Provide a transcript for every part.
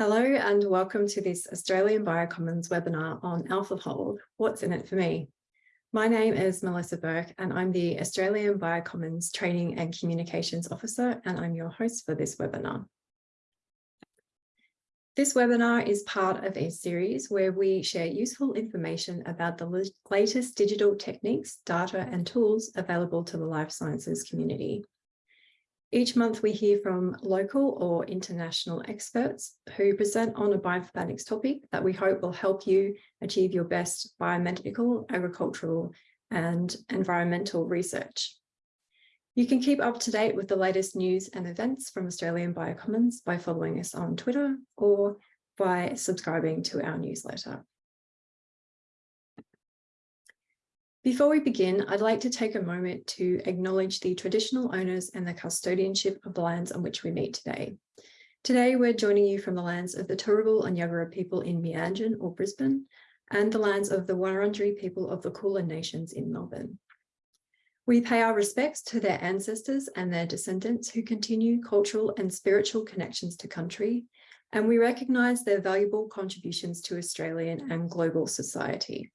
Hello and welcome to this Australian Biocommons webinar on AlphaFold, What's in it for me? My name is Melissa Burke and I'm the Australian Biocommons Training and Communications Officer and I'm your host for this webinar. This webinar is part of a series where we share useful information about the latest digital techniques, data and tools available to the life sciences community. Each month we hear from local or international experts who present on a bioinformatics topic that we hope will help you achieve your best biomedical, agricultural and environmental research. You can keep up to date with the latest news and events from Australian Biocommons by following us on Twitter or by subscribing to our newsletter. Before we begin, I'd like to take a moment to acknowledge the traditional owners and the custodianship of the lands on which we meet today. Today, we're joining you from the lands of the Turrbal and Yagara people in Mianjin or Brisbane, and the lands of the Wurundjeri people of the Kulin Nations in Melbourne. We pay our respects to their ancestors and their descendants who continue cultural and spiritual connections to country, and we recognise their valuable contributions to Australian and global society.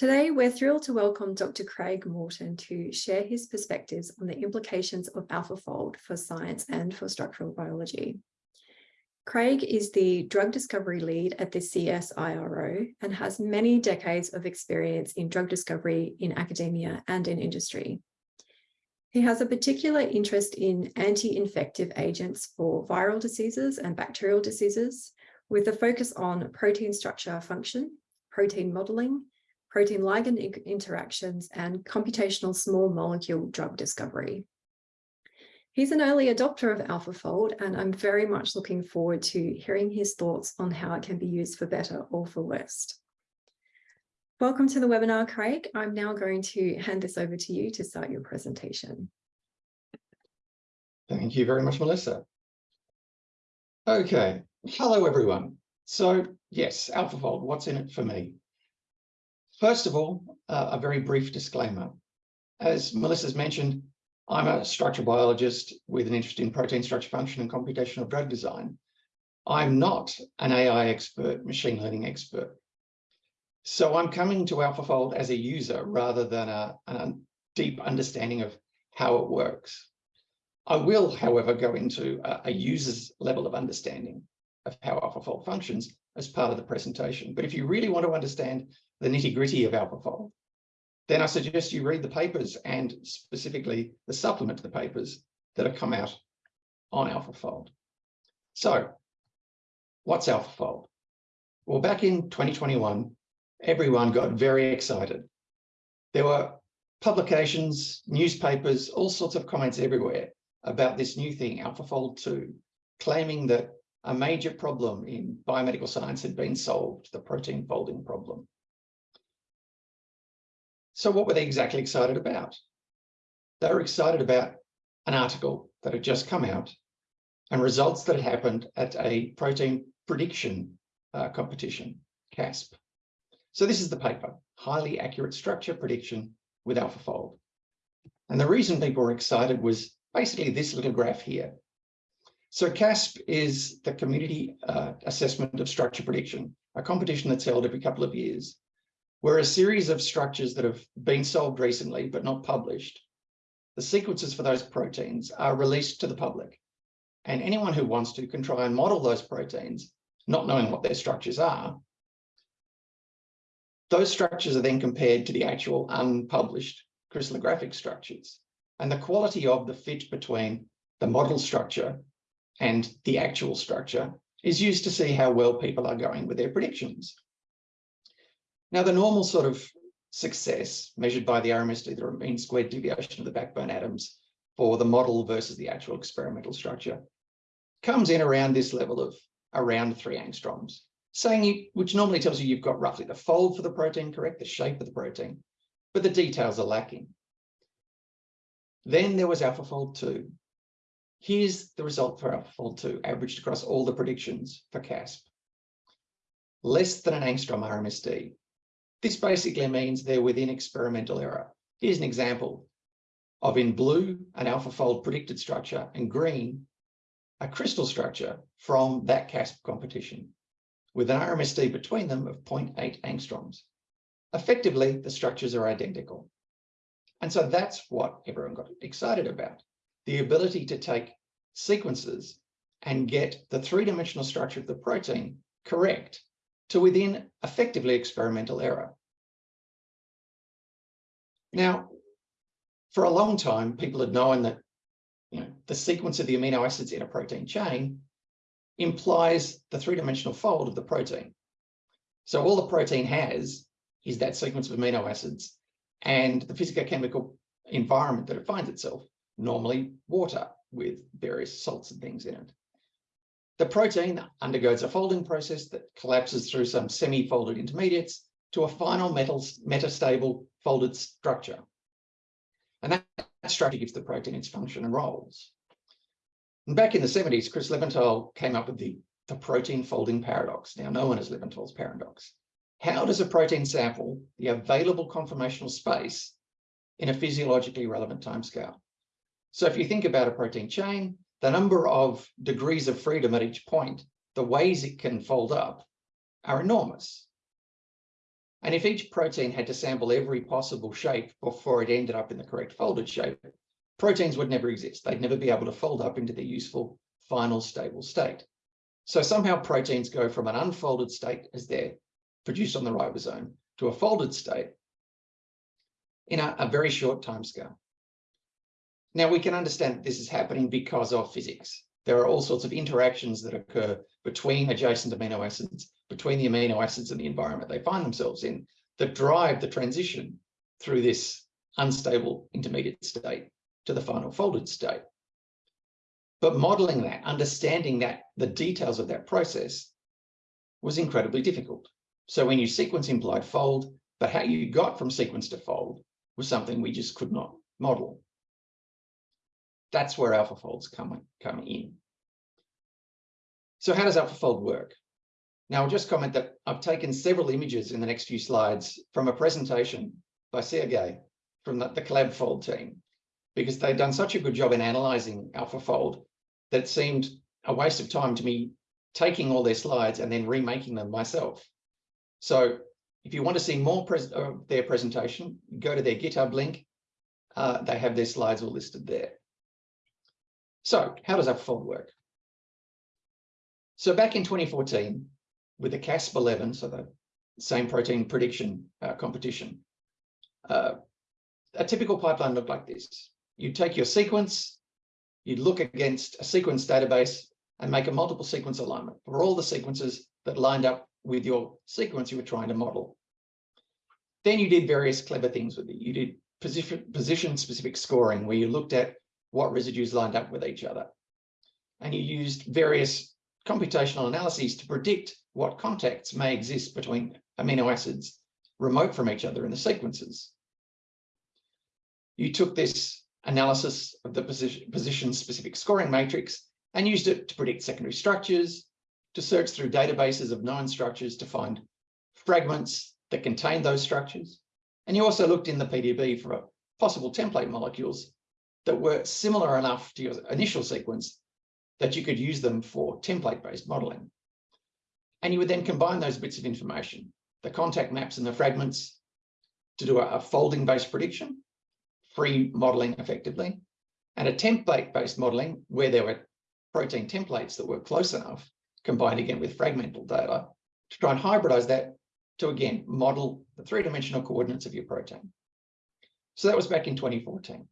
Today, we're thrilled to welcome Dr. Craig Morton to share his perspectives on the implications of AlphaFold for science and for structural biology. Craig is the drug discovery lead at the CSIRO and has many decades of experience in drug discovery in academia and in industry. He has a particular interest in anti-infective agents for viral diseases and bacterial diseases, with a focus on protein structure function, protein modeling, protein ligand interactions, and computational small molecule drug discovery. He's an early adopter of AlphaFold, and I'm very much looking forward to hearing his thoughts on how it can be used for better or for worse. Welcome to the webinar, Craig. I'm now going to hand this over to you to start your presentation. Thank you very much, Melissa. Okay, hello everyone. So yes, AlphaFold, what's in it for me? First of all, uh, a very brief disclaimer. As Melissa's mentioned, I'm a structural biologist with an interest in protein structure function and computational drug design. I'm not an AI expert, machine learning expert. So I'm coming to AlphaFold as a user rather than a, a deep understanding of how it works. I will, however, go into a, a user's level of understanding of how AlphaFold functions as part of the presentation. But if you really want to understand the nitty gritty of AlphaFold, then I suggest you read the papers and specifically the supplement to the papers that have come out on AlphaFold. So what's AlphaFold? Well, back in 2021, everyone got very excited. There were publications, newspapers, all sorts of comments everywhere about this new thing, AlphaFold 2, claiming that a major problem in biomedical science had been solved, the protein folding problem. So what were they exactly excited about? They were excited about an article that had just come out and results that had happened at a protein prediction uh, competition, CASP. So this is the paper, highly accurate structure prediction with AlphaFold. And the reason people were excited was basically this little graph here. So CASP is the Community uh, Assessment of Structure Prediction, a competition that's held every couple of years, where a series of structures that have been solved recently but not published, the sequences for those proteins are released to the public. And anyone who wants to can try and model those proteins, not knowing what their structures are. Those structures are then compared to the actual unpublished crystallographic structures. And the quality of the fit between the model structure and the actual structure is used to see how well people are going with their predictions. Now, the normal sort of success measured by the RMSD, the mean squared deviation of the backbone atoms for the model versus the actual experimental structure, comes in around this level of around three angstroms, saying you, which normally tells you you've got roughly the fold for the protein correct, the shape of the protein, but the details are lacking. Then there was AlphaFold 2, Here's the result for AlphaFold 2, averaged across all the predictions for CASP. Less than an angstrom RMSD. This basically means they're within experimental error. Here's an example of in blue, an AlphaFold predicted structure, and green, a crystal structure from that CASP competition with an RMSD between them of 0.8 angstroms. Effectively, the structures are identical. And so that's what everyone got excited about, the ability to take sequences and get the three-dimensional structure of the protein correct to within effectively experimental error. Now, for a long time, people had known that you know, the sequence of the amino acids in a protein chain implies the three-dimensional fold of the protein. So all the protein has is that sequence of amino acids and the physicochemical environment that it finds itself, normally water with various salts and things in it. The protein undergoes a folding process that collapses through some semi-folded intermediates to a final metal metastable folded structure. And that, that structure gives the protein its function and roles. And back in the 70s, Chris Levinthal came up with the, the protein folding paradox, now known as Levinthal's paradox. How does a protein sample the available conformational space in a physiologically relevant timescale? So if you think about a protein chain, the number of degrees of freedom at each point, the ways it can fold up are enormous. And if each protein had to sample every possible shape before it ended up in the correct folded shape, proteins would never exist. They'd never be able to fold up into their useful final stable state. So somehow proteins go from an unfolded state as they're produced on the ribosome to a folded state in a, a very short time scale. Now we can understand this is happening because of physics. There are all sorts of interactions that occur between adjacent amino acids between the amino acids and the environment they find themselves in that drive the transition through this unstable intermediate state to the final folded state. But modeling that, understanding that, the details of that process was incredibly difficult. So when you sequence implied fold, but how you got from sequence to fold was something we just could not model. That's where AlphaFolds come, in. So how does AlphaFold work? Now, I'll just comment that I've taken several images in the next few slides from a presentation by Sergey from the, the ColabFold team, because they've done such a good job in analyzing AlphaFold that it seemed a waste of time to me taking all their slides and then remaking them myself. So if you want to see more of uh, their presentation, go to their GitHub link. Uh, they have their slides all listed there. So how does AlphaFold work? So back in 2014, with the CASP11, so the same protein prediction uh, competition, uh, a typical pipeline looked like this. You take your sequence, you'd look against a sequence database and make a multiple sequence alignment for all the sequences that lined up with your sequence you were trying to model. Then you did various clever things with it. You did position specific scoring where you looked at what residues lined up with each other. And you used various computational analyses to predict what contacts may exist between amino acids remote from each other in the sequences. You took this analysis of the position, position specific scoring matrix and used it to predict secondary structures, to search through databases of known structures to find fragments that contain those structures. And you also looked in the PDB for possible template molecules that were similar enough to your initial sequence that you could use them for template-based modeling. And you would then combine those bits of information, the contact maps and the fragments, to do a, folding-based prediction, free modeling effectively, and a template-based modeling where there were protein templates that were close enough, combined again with fragmental data, to try and hybridize that to, again, model the three-dimensional coordinates of your protein. So that was back in 2014.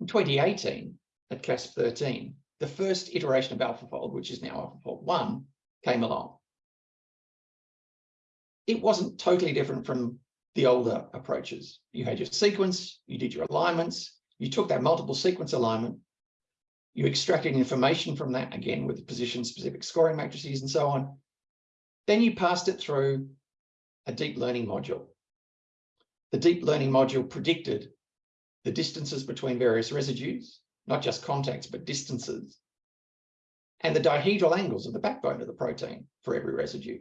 In 2018, at CASP 13, the first iteration of AlphaFold, which is now AlphaFold 1, came along. It wasn't totally different from the older approaches. You had your sequence, you did your alignments, you took that multiple sequence alignment, you extracted information from that, again, with position-specific scoring matrices and so on. Then you passed it through a deep learning module. The deep learning module predicted the distances between various residues, not just contacts, but distances, and the dihedral angles of the backbone of the protein for every residue.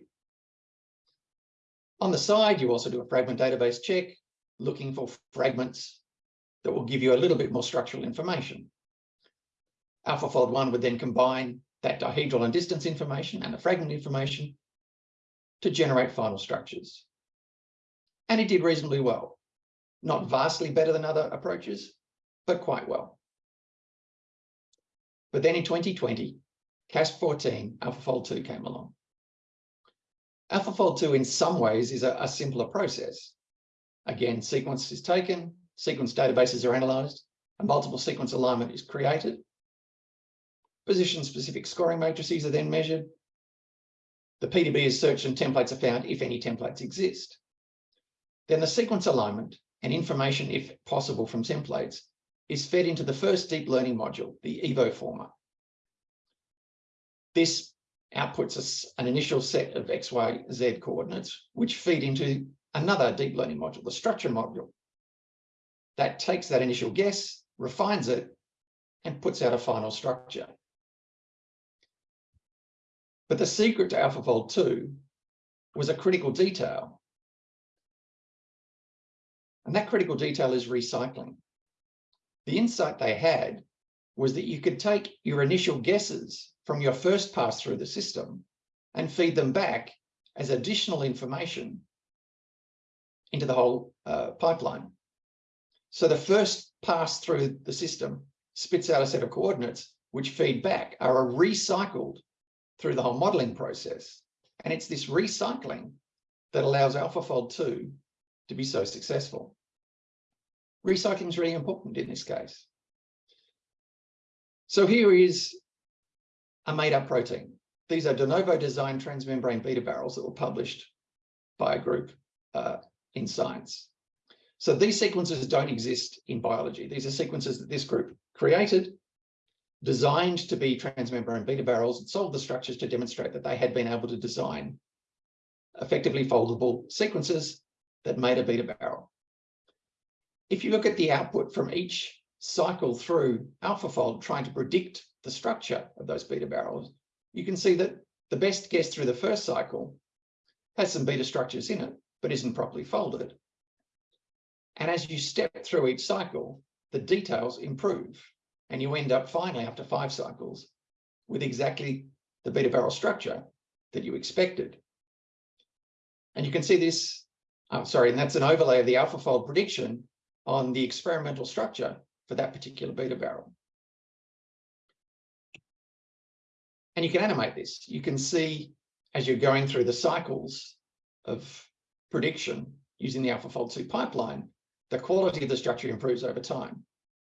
On the side, you also do a fragment database check, looking for fragments that will give you a little bit more structural information. AlphaFold 1 would then combine that dihedral and distance information and the fragment information to generate final structures. And it did reasonably well. Not vastly better than other approaches, but quite well. But then in 2020, CASP14, AlphaFold 2 came along. AlphaFold 2 in some ways is a, a simpler process. Again, sequence is taken, sequence databases are analyzed, a multiple sequence alignment is created. Position-specific scoring matrices are then measured. The PDB is searched and templates are found if any templates exist. Then the sequence alignment and information, if possible, from templates is fed into the first deep learning module, the evoformer. This outputs us an initial set of X, Y, Z coordinates, which feed into another deep learning module, the structure module. That takes that initial guess, refines it, and puts out a final structure. But the secret to AlphaFold 2 was a critical detail. And that critical detail is recycling. The insight they had was that you could take your initial guesses from your first pass through the system and feed them back as additional information into the whole uh, pipeline. So the first pass through the system spits out a set of coordinates which feed back are recycled through the whole modeling process. And it's this recycling that allows AlphaFold 2 to be so successful. Recycling is really important in this case. So here is a made-up protein. These are de novo designed transmembrane beta barrels that were published by a group uh, in Science. So these sequences don't exist in biology. These are sequences that this group created, designed to be transmembrane beta barrels, and solved the structures to demonstrate that they had been able to design effectively foldable sequences that made a beta barrel. If you look at the output from each cycle through AlphaFold trying to predict the structure of those beta barrels, you can see that the best guess through the first cycle has some beta structures in it, but isn't properly folded. And as you step through each cycle, the details improve and you end up finally after five cycles with exactly the beta barrel structure that you expected. And you can see this, oh, sorry, and that's an overlay of the AlphaFold prediction on the experimental structure for that particular beta barrel. And you can animate this. You can see as you're going through the cycles of prediction using the AlphaFold 2 pipeline, the quality of the structure improves over time.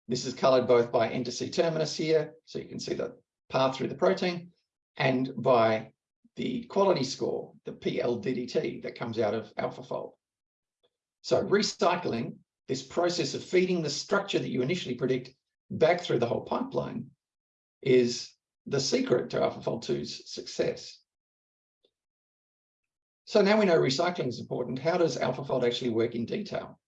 This is colored both by N to C terminus here, so you can see the path through the protein, and by the quality score, the PLDDT that comes out of AlphaFold. So recycling, this process of feeding the structure that you initially predict back through the whole pipeline is the secret to AlphaFold 2's success. So now we know recycling is important. How does AlphaFold actually work in detail?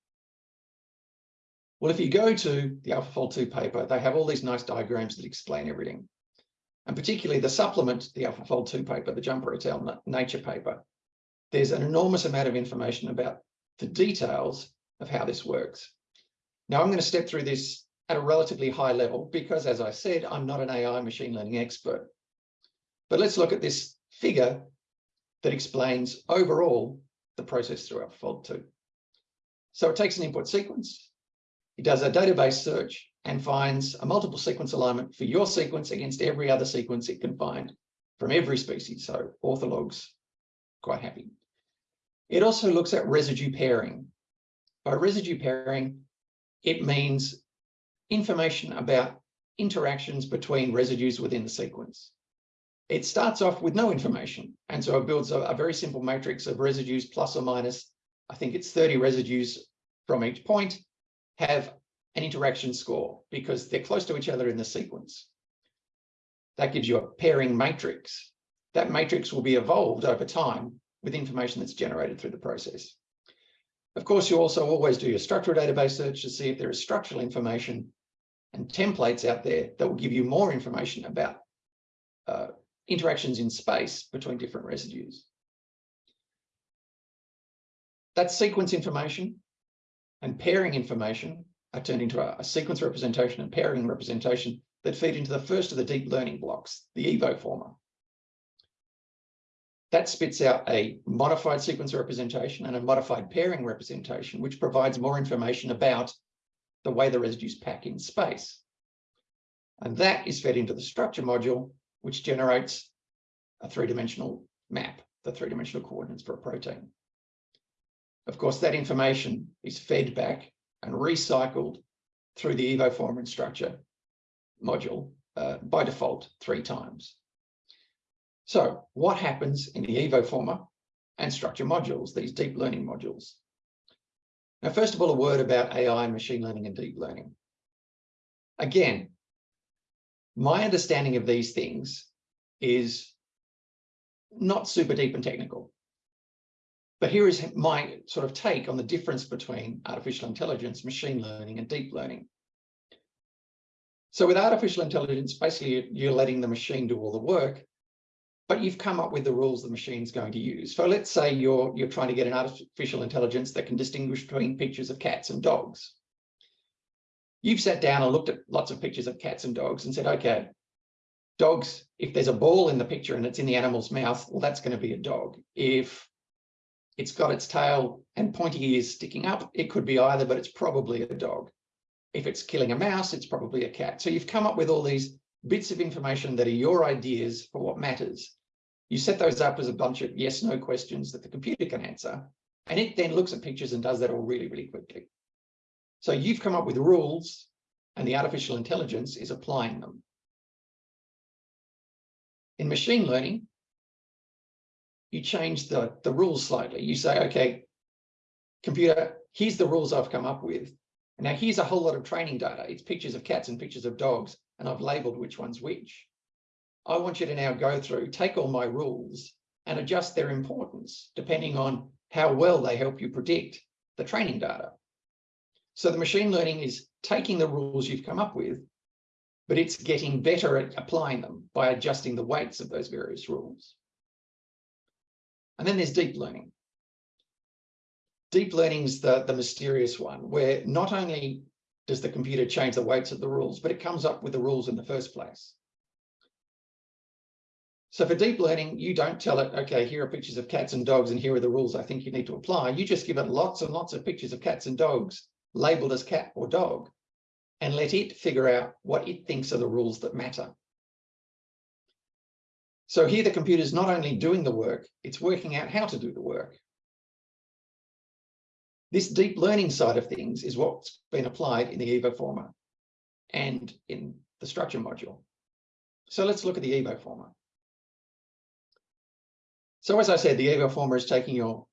Well, if you go to the AlphaFold 2 paper, they have all these nice diagrams that explain everything. And particularly the supplement, the AlphaFold 2 paper, the Jumper et al. Nature paper, there's an enormous amount of information about the details of how this works. Now I'm going to step through this at a relatively high level because, as I said, I'm not an AI machine learning expert. But let's look at this figure that explains overall the process through AlphaFold 2. So it takes an input sequence, it does a database search and finds a multiple sequence alignment for your sequence against every other sequence it can find from every species. So orthologs, quite happy. It also looks at residue pairing. By residue pairing, it means information about interactions between residues within the sequence. It starts off with no information. And so it builds a, a, very simple matrix of residues plus or minus, I think it's 30 residues from each point have an interaction score because they're close to each other in the sequence. That gives you a pairing matrix. That matrix will be evolved over time with information that's generated through the process. Of course, you also always do your structural database search to see if there is structural information and templates out there that will give you more information about uh, interactions in space between different residues. That sequence information and pairing information are turned into a, a sequence representation and pairing representation that feed into the first of the deep learning blocks, the evoformer. That spits out a modified sequence representation and a modified pairing representation, which provides more information about the way the residues pack in space. And that is fed into the structure module, which generates a three-dimensional map, the three-dimensional coordinates for a protein. Of course, that information is fed back and recycled through the evoformer and structure module uh, by default three times. So what happens in the evoformer and structure modules, these deep learning modules? Now, first of all, a word about AI, and machine learning and deep learning. Again, my understanding of these things is not super deep and technical. But here is my sort of take on the difference between artificial intelligence, machine learning, and deep learning. So with artificial intelligence, basically you're letting the machine do all the work, but you've come up with the rules the machine's going to use. So let's say you're, you're trying to get an artificial intelligence that can distinguish between pictures of cats and dogs. You've sat down and looked at lots of pictures of cats and dogs and said, okay, dogs, if there's a ball in the picture and it's in the animal's mouth, well, that's going to be a dog. If it's got its tail and pointy ears sticking up, it could be either, but it's probably a dog. If it's killing a mouse, it's probably a cat. So you've come up with all these bits of information that are your ideas for what matters. You set those up as a bunch of yes, no questions that the computer can answer. And it then looks at pictures and does that all really, really quickly. So you've come up with rules and the artificial intelligence is applying them. In machine learning, you change the, the rules slightly. You say, okay, computer, here's the rules I've come up with. Now here's a whole lot of training data. It's pictures of cats and pictures of dogs, and I've labeled which one's which. I want you to now go through, take all my rules and adjust their importance depending on how well they help you predict the training data. So the machine learning is taking the rules you've come up with, but it's getting better at applying them by adjusting the weights of those various rules. And then there's deep learning. Deep learning is the, the mysterious one, where not only does the computer change the weights of the rules, but it comes up with the rules in the first place. So for deep learning, you don't tell it, okay, here are pictures of cats and dogs, and here are the rules I think you need to apply. You just give it lots and lots of pictures of cats and dogs labeled as cat or dog, and let it figure out what it thinks are the rules that matter. So here the computer is not only doing the work, it's working out how to do the work. This deep learning side of things is what's been applied in the evoformer and in the structure module. So let's look at the evoformer. So as I said, the evoformer is taking your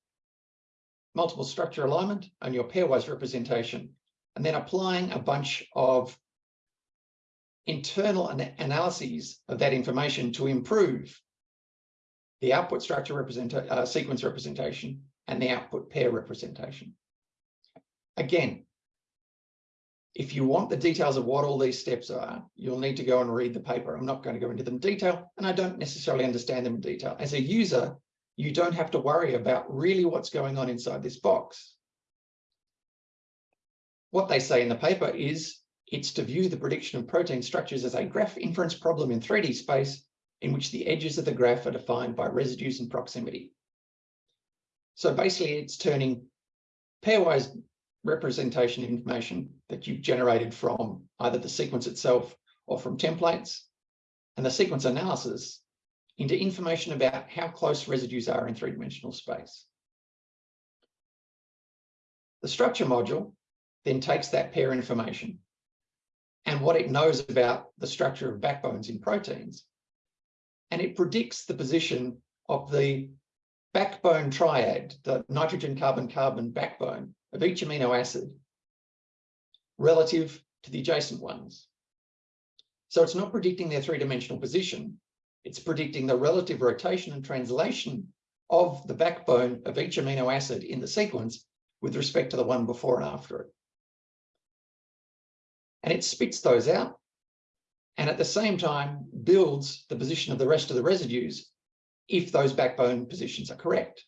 multiple structure alignment and your pairwise representation, and then applying a bunch of internal analyses of that information to improve the output structure represent uh, sequence representation and the output pair representation. Again, if you want the details of what all these steps are, you'll need to go and read the paper. I'm not going to go into them in detail, and I don't necessarily understand them in detail. As a user, you don't have to worry about really what's going on inside this box. What they say in the paper is it's to view the prediction of protein structures as a graph inference problem in 3D space in which the edges of the graph are defined by residues and proximity. So basically it's turning pairwise representation information that you've generated from either the sequence itself or from templates and the sequence analysis into information about how close residues are in three-dimensional space. The structure module then takes that pair information and what it knows about the structure of backbones in proteins, and it predicts the position of the backbone triad, the nitrogen, carbon, carbon backbone of each amino acid relative to the adjacent ones. So it's not predicting their three-dimensional position, it's predicting the relative rotation and translation of the backbone of each amino acid in the sequence with respect to the one before and after it. And it spits those out and at the same time builds the position of the rest of the residues if those backbone positions are correct.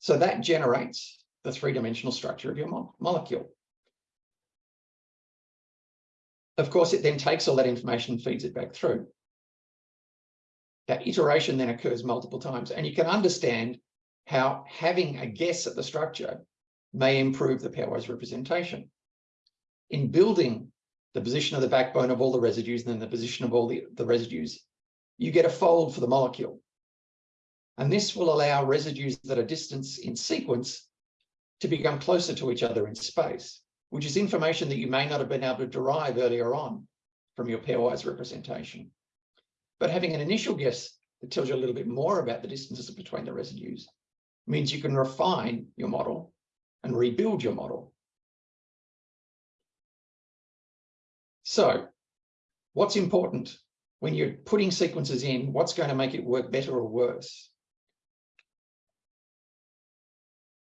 So that generates the three-dimensional structure of your mo molecule. Of course, it then takes all that information and feeds it back through. That iteration then occurs multiple times, and you can understand how having a guess at the structure may improve the pairwise representation. In building the position of the backbone of all the residues and then the position of all the, the residues, you get a fold for the molecule. And this will allow residues that are distance in sequence to become closer to each other in space, which is information that you may not have been able to derive earlier on from your pairwise representation. But having an initial guess that tells you a little bit more about the distances between the residues means you can refine your model and rebuild your model. So what's important when you're putting sequences in, what's going to make it work better or worse?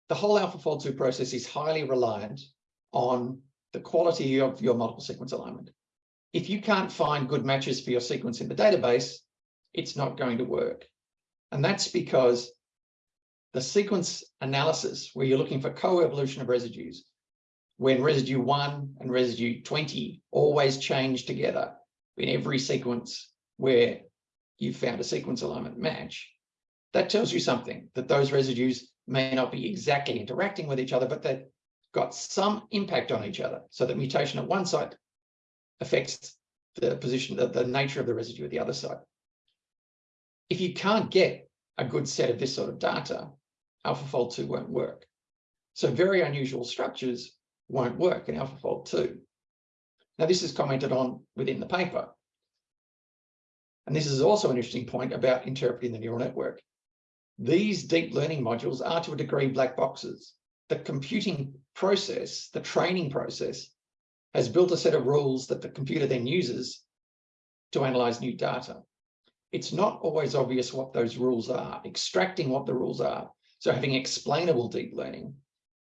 The whole AlphaFold 2 process is highly reliant on the quality of your multiple sequence alignment. If you can't find good matches for your sequence in the database, it's not going to work. And that's because the sequence analysis, where you're looking for co-evolution of residues, when residue 1 and residue 20 always change together in every sequence where you found a sequence alignment match, that tells you something, that those residues may not be exactly interacting with each other, but they've got some impact on each other. So that mutation at one site affects the position, the, the nature of the residue at the other side. If you can't get a good set of this sort of data, AlphaFold 2 won't work. So very unusual structures won't work in AlphaFold 2. Now, this is commented on within the paper. And this is also an interesting point about interpreting the neural network. These deep learning modules are to a degree black boxes. The computing process, the training process, has built a set of rules that the computer then uses to analyze new data. It's not always obvious what those rules are. Extracting what the rules are so having explainable deep learning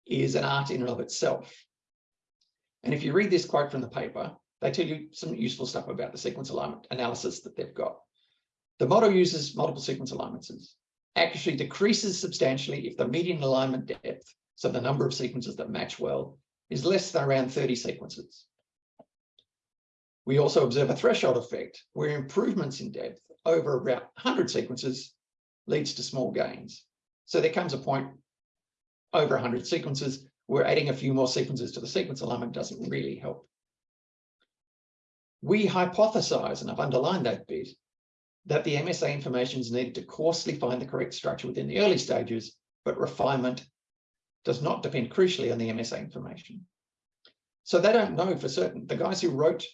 is an art in and of itself. And if you read this quote from the paper, they tell you some useful stuff about the sequence alignment analysis that they've got. The model uses multiple sequence alignments. accuracy decreases substantially if the median alignment depth, so the number of sequences that match well, is less than around 30 sequences. We also observe a threshold effect where improvements in depth over about 100 sequences leads to small gains. So there comes a point over 100 sequences where adding a few more sequences to the sequence alignment doesn't really help. We hypothesize, and I've underlined that bit, that the MSA information is needed to coarsely find the correct structure within the early stages, but refinement does not depend crucially on the MSA information. So they don't know for certain. The guys who wrote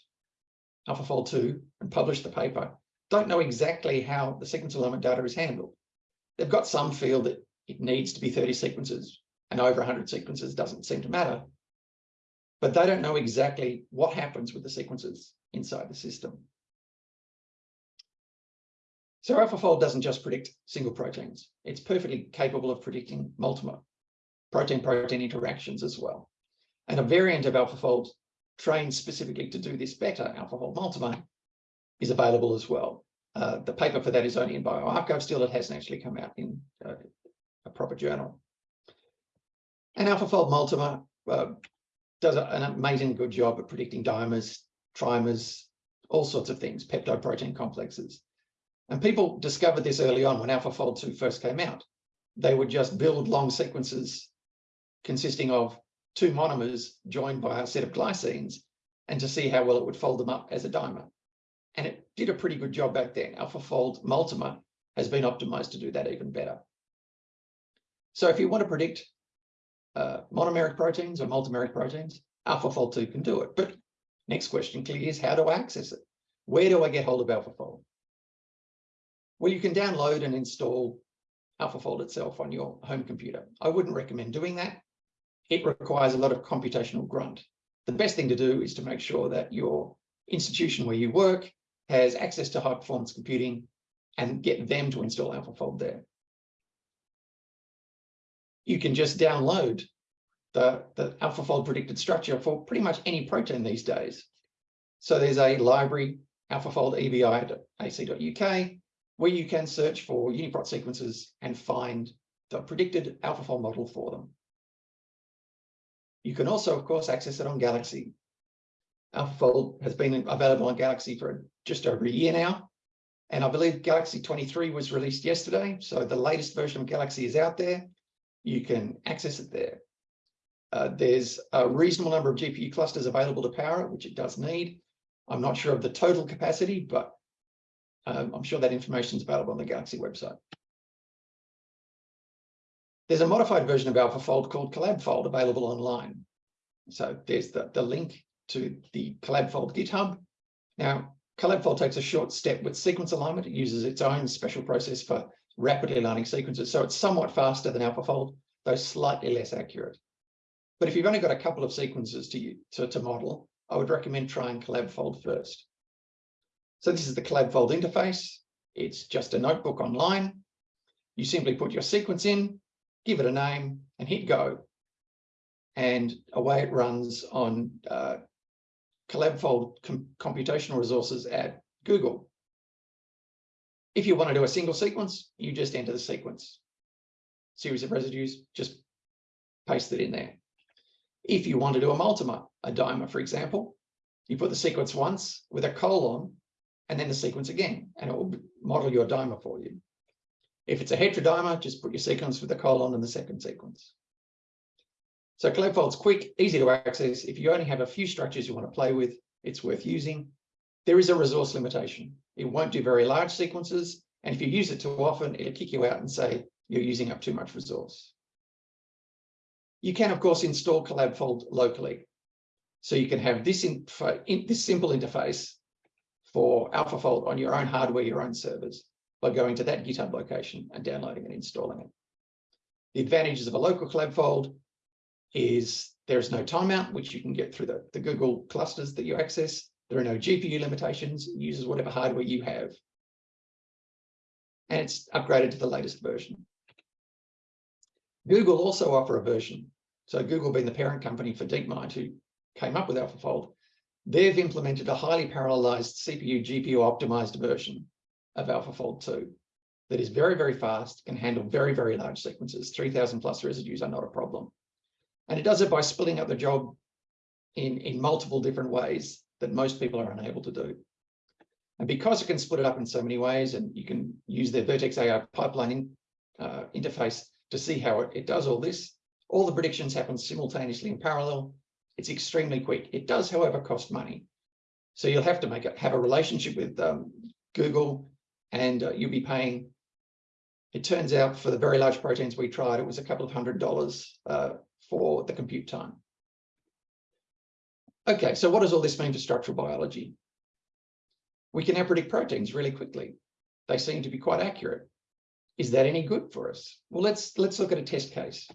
AlphaFold 2 and published the paper don't know exactly how the sequence alignment data is handled. They've got some feel that it needs to be 30 sequences and over 100 sequences doesn't seem to matter. But they don't know exactly what happens with the sequences inside the system. So AlphaFold doesn't just predict single proteins. It's perfectly capable of predicting multiple protein-protein interactions as well. And a variant of AlphaFold trained specifically to do this better, AlphaFold Multimer, is available as well. Uh, the paper for that is only in bioRxiv still. It hasn't actually come out in uh, a proper journal. And AlphaFold Multimer uh, does an amazing good job at predicting dimers, trimers, all sorts of things, peptide protein complexes. And people discovered this early on when AlphaFold 2 first came out. They would just build long sequences consisting of two monomers joined by a set of glycines and to see how well it would fold them up as a dimer. And it did a pretty good job back then. AlphaFold Multimer has been optimized to do that even better. So if you want to predict uh, monomeric proteins or multimeric proteins, AlphaFold 2 can do it. But next question clearly is how do I access it? Where do I get hold of AlphaFold? Well, you can download and install AlphaFold itself on your home computer. I wouldn't recommend doing that. It requires a lot of computational grunt. The best thing to do is to make sure that your institution where you work has access to high performance computing and get them to install AlphaFold there. You can just download the, the AlphaFold predicted structure for pretty much any protein these days. So there's a library, alphafold.ebi.ac.uk, where you can search for UniProt sequences and find the predicted AlphaFold model for them. You can also, of course, access it on Galaxy. AlphaFold has been available on Galaxy for just over a year now. And I believe Galaxy 23 was released yesterday. So the latest version of Galaxy is out there. You can access it there. Uh, there's a reasonable number of GPU clusters available to power it, which it does need. I'm not sure of the total capacity, but um, I'm sure that information is available on the Galaxy website. There's a modified version of AlphaFold called ColabFold available online. So there's the, the link to the ColabFold GitHub. Now, ColabFold takes a short step with sequence alignment. It uses its own special process for rapidly aligning sequences. So it's somewhat faster than AlphaFold, though slightly less accurate. But if you've only got a couple of sequences to, to, to model, I would recommend trying ColabFold first. So this is the ColabFold interface. It's just a notebook online. You simply put your sequence in, give it a name and hit go. And away it runs on uh, ColabFold com computational resources at Google. If you want to do a single sequence, you just enter the sequence. Series of residues, just paste it in there. If you want to do a multimer, a dimer, for example, you put the sequence once with a colon and then the sequence again, and it will model your dimer for you. If it's a heterodimer, just put your sequence with the colon and the second sequence. So ColabFold's quick, easy to access. If you only have a few structures you want to play with, it's worth using. There is a resource limitation. It won't do very large sequences. And if you use it too often, it'll kick you out and say you're using up too much resource. You can, of course, install CollabFold locally. So you can have this, in, this simple interface for AlphaFold on your own hardware, your own servers, by going to that GitHub location and downloading and installing it. The advantages of a local ColabFold is there's no timeout, which you can get through the, the Google clusters that you access. There are no GPU limitations, it uses whatever hardware you have. And it's upgraded to the latest version. Google also offer a version. So Google being the parent company for DeepMind, who came up with AlphaFold, they've implemented a highly parallelized CPU GPU optimized version of AlphaFold 2 that is very, very fast, can handle very, very large sequences. 3000 plus residues are not a problem. And it does it by splitting up the job in, in multiple different ways that most people are unable to do. And because it can split it up in so many ways, and you can use their Vertex AI pipeline in, uh, interface to see how it, it does all this, all the predictions happen simultaneously in parallel. It's extremely quick. It does, however, cost money. So you'll have to make it have a relationship with um, Google and uh, you'll be paying. It turns out for the very large proteins we tried, it was a couple of hundred dollars uh, for the compute time. Okay, so what does all this mean for structural biology? We can now predict proteins really quickly. They seem to be quite accurate. Is that any good for us? Well, let's let's look at a test case.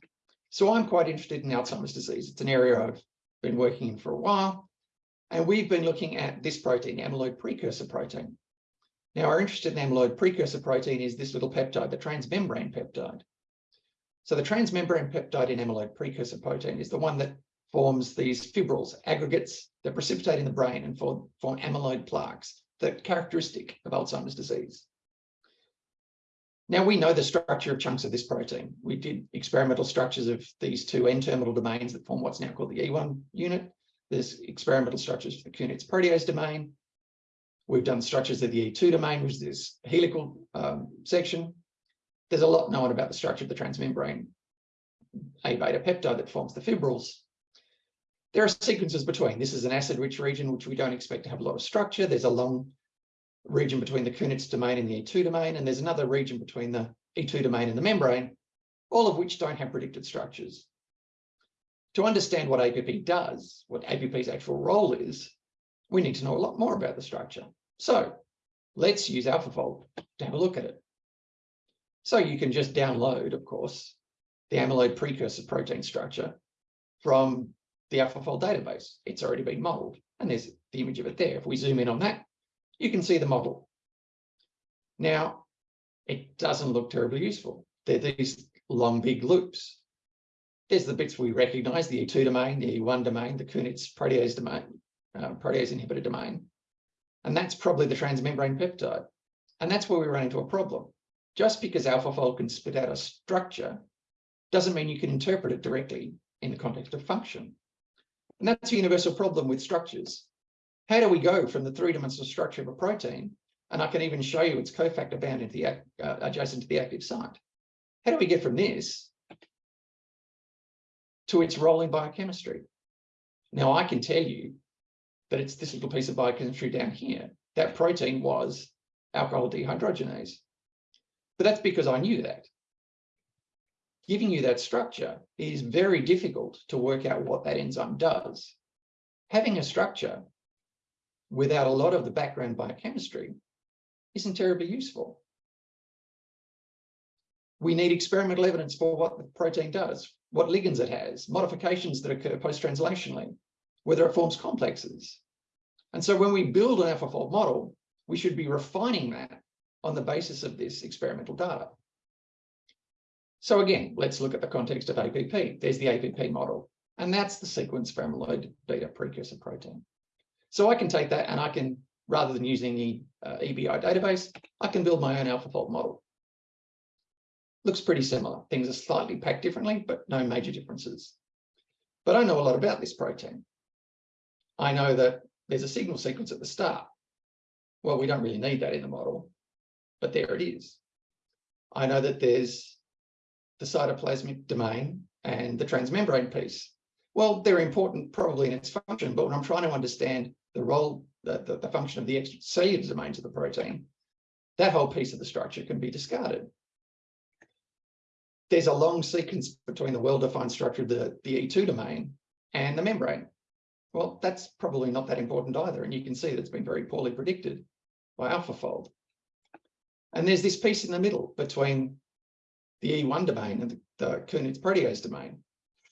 So I'm quite interested in Alzheimer's disease. It's an area I've been working in for a while. And we've been looking at this protein, amyloid precursor protein. Now, our interest in amyloid precursor protein is this little peptide, the transmembrane peptide. So the transmembrane peptide in amyloid precursor protein is the one that forms these fibrils, aggregates that precipitate in the brain and form, form amyloid plaques, the characteristic of Alzheimer's disease. Now we know the structure of chunks of this protein. We did experimental structures of these two N-terminal domains that form what's now called the E1 unit. There's experimental structures for the Kunitz protease domain. We've done structures of the E2 domain, which is this helical um, section. There's a lot known about the structure of the transmembrane A beta peptide that forms the fibrils. There are sequences between. This is an acid-rich region, which we don't expect to have a lot of structure. There's a long region between the Kunitz domain and the E2 domain, and there's another region between the E2 domain and the membrane, all of which don't have predicted structures. To understand what APP does, what APP's actual role is, we need to know a lot more about the structure. So let's use AlphaFold to have a look at it. So you can just download, of course, the amyloid precursor protein structure from the AlphaFold database. It's already been modeled and there's the image of it there. If we zoom in on that, you can see the model. Now, it doesn't look terribly useful. They're these long, big loops. There's the bits we recognize, the E2 domain, the E1 domain, the Kunitz protease domain, uh, protease inhibitor domain. And that's probably the transmembrane peptide. And that's where we run into a problem. Just because AlphaFold can spit out a structure doesn't mean you can interpret it directly in the context of function. And that's a universal problem with structures. How do we go from the three-dimensional structure of a protein, and I can even show you its cofactor bound into the uh, adjacent to the active site. How do we get from this to its role in biochemistry? Now I can tell you that it's this little piece of biochemistry down here. That protein was alcohol dehydrogenase. But that's because I knew that. Giving you that structure is very difficult to work out what that enzyme does. Having a structure without a lot of the background biochemistry isn't terribly useful. We need experimental evidence for what the protein does, what ligands it has, modifications that occur post-translationally, whether it forms complexes. And so when we build an AlphaFold model, we should be refining that on the basis of this experimental data. So again, let's look at the context of APP. There's the APP model, and that's the sequence for amyloid beta precursor protein. So I can take that and I can, rather than using the uh, EBI database, I can build my own AlphaFold model. Looks pretty similar. Things are slightly packed differently, but no major differences. But I know a lot about this protein. I know that there's a signal sequence at the start. Well, we don't really need that in the model, but there it is. I know that there's the cytoplasmic domain and the transmembrane piece. Well, they're important probably in its function, but when I'm trying to understand the role, the, the, the function of the extracellular domains of the protein, that whole piece of the structure can be discarded. There's a long sequence between the well-defined structure of the, the E2 domain and the membrane. Well, that's probably not that important either. And you can see that it's been very poorly predicted by AlphaFold. And there's this piece in the middle between the E1 domain and the, the Kunitz protease domain,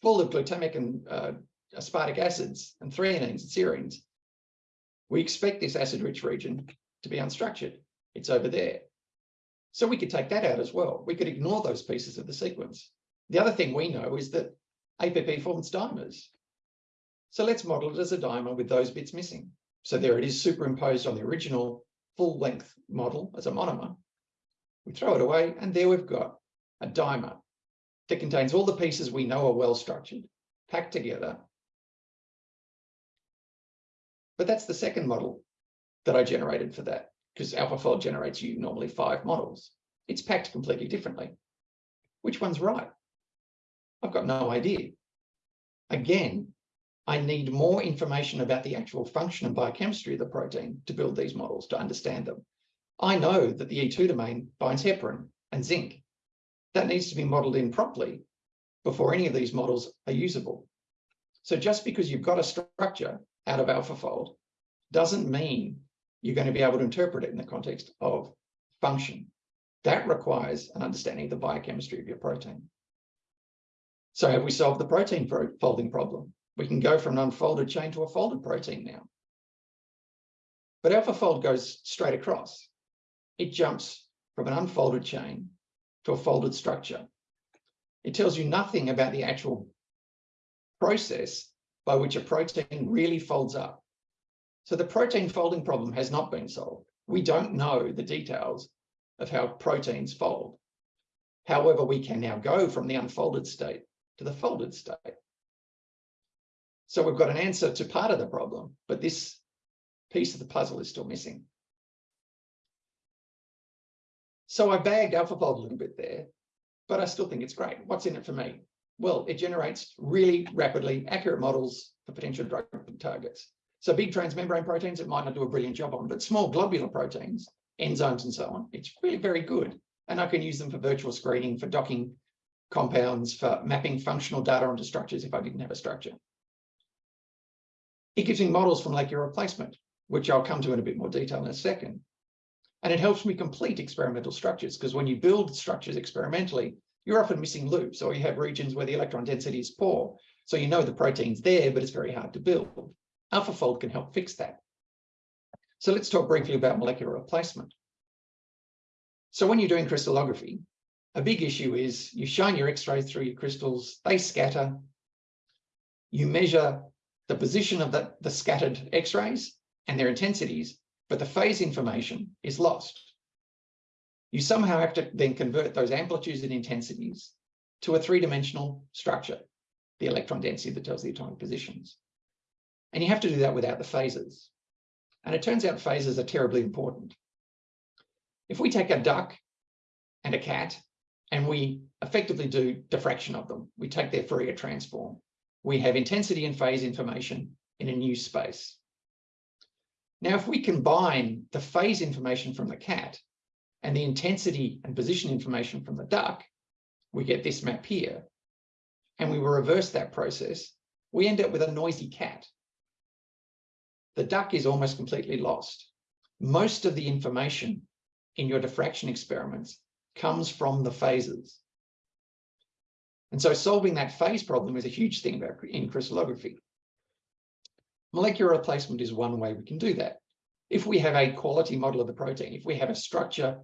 full of glutamic and uh, aspartic acids and threonines and serines. We expect this acid-rich region to be unstructured. It's over there. So we could take that out as well. We could ignore those pieces of the sequence. The other thing we know is that APP forms dimers. So let's model it as a dimer with those bits missing. So there it is superimposed on the original full length model as a monomer. We throw it away and there we've got a dimer that contains all the pieces we know are well structured, packed together. But that's the second model that I generated for that because AlphaFold generates you normally five models. It's packed completely differently. Which one's right? I've got no idea. Again, I need more information about the actual function and biochemistry of the protein to build these models, to understand them. I know that the E2 domain binds heparin and zinc. That needs to be modeled in properly before any of these models are usable. So just because you've got a structure out of AlphaFold doesn't mean you're going to be able to interpret it in the context of function. That requires an understanding of the biochemistry of your protein. So have we solved the protein folding problem? We can go from an unfolded chain to a folded protein now. But AlphaFold goes straight across. It jumps from an unfolded chain to a folded structure. It tells you nothing about the actual process by which a protein really folds up. So the protein folding problem has not been solved. We don't know the details of how proteins fold. However, we can now go from the unfolded state to the folded state. So we've got an answer to part of the problem, but this piece of the puzzle is still missing. So I bagged AlphaFold a little bit there, but I still think it's great. What's in it for me? Well, it generates really rapidly accurate models for potential drug targets. So big transmembrane proteins, it might not do a brilliant job on, but small globular proteins, enzymes and so on, it's really very good. And I can use them for virtual screening, for docking compounds, for mapping functional data onto structures if I didn't have a structure. It gives me models from like, molecular replacement, which I'll come to in a bit more detail in a second. And it helps me complete experimental structures because when you build structures experimentally, you're often missing loops or you have regions where the electron density is poor. So you know the protein's there, but it's very hard to build. AlphaFold can help fix that. So let's talk briefly about molecular replacement. So when you're doing crystallography, a big issue is you shine your X-rays through your crystals, they scatter. You measure the position of the, the scattered X-rays and their intensities, but the phase information is lost. You somehow have to then convert those amplitudes and intensities to a three-dimensional structure, the electron density that tells the atomic positions. And you have to do that without the phases. And it turns out phases are terribly important. If we take a duck and a cat and we effectively do diffraction of them, we take their Fourier transform, we have intensity and phase information in a new space. Now, if we combine the phase information from the cat and the intensity and position information from the duck, we get this map here. And we reverse that process. We end up with a noisy cat. The duck is almost completely lost. Most of the information in your diffraction experiments comes from the phases. And so solving that phase problem is a huge thing about in crystallography. Molecular replacement is one way we can do that. If we have a quality model of the protein, if we have a structure